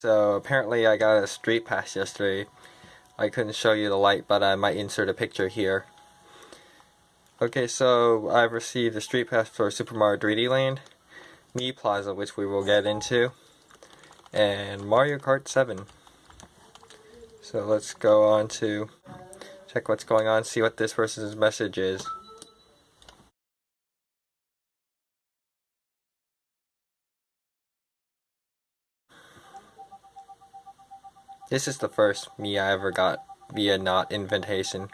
So apparently I got a street pass yesterday. I couldn't show you the light, but I might insert a picture here. Okay, so I've received a street pass for Super Mario 3D Land, Mii Plaza, which we will get into, and Mario Kart 7. So let's go on to check what's going on, see what this person's message is. This is the first Mii I ever got via not invitation.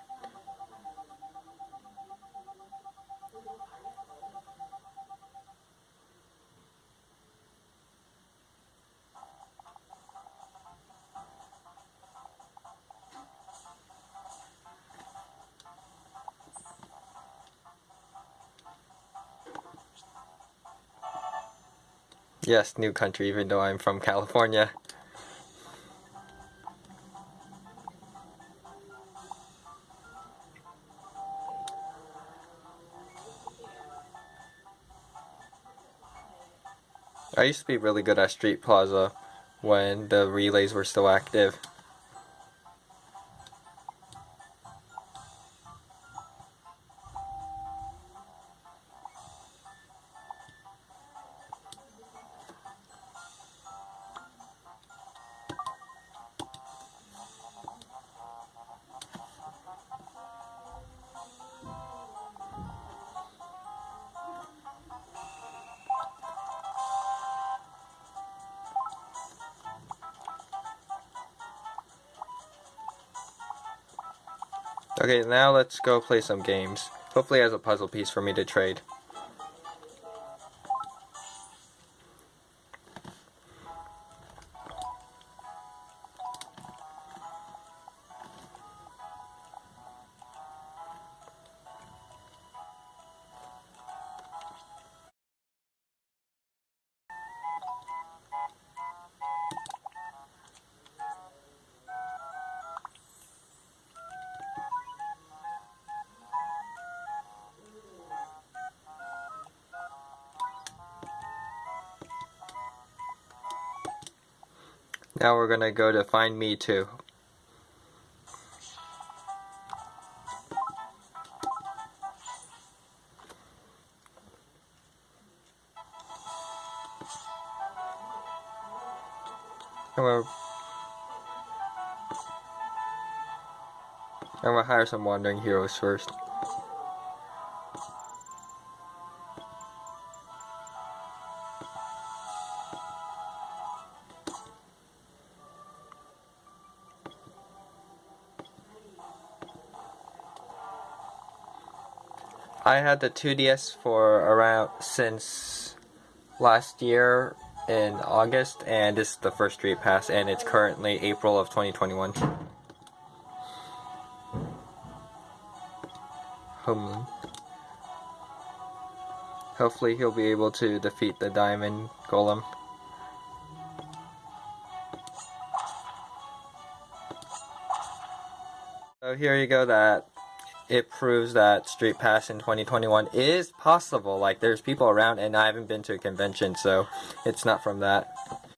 Yes, new country, even though I'm from California. I used to be really good at Street Plaza when the relays were still active. Okay, now let's go play some games. Hopefully has a puzzle piece for me to trade. Now we're gonna go to Find Mii II. I'm gonna, I'm gonna hire some wandering heroes first. I had the 2DS for around since last year in August, and this is the first Street Pass, and it's currently April of 2021. Homeland. Hopefully he'll be able to defeat the Diamond Golem. So here you go, that it proves that Street Pass in 2021 is possible. Like, there's people around, and I haven't been to a convention, so it's not from that.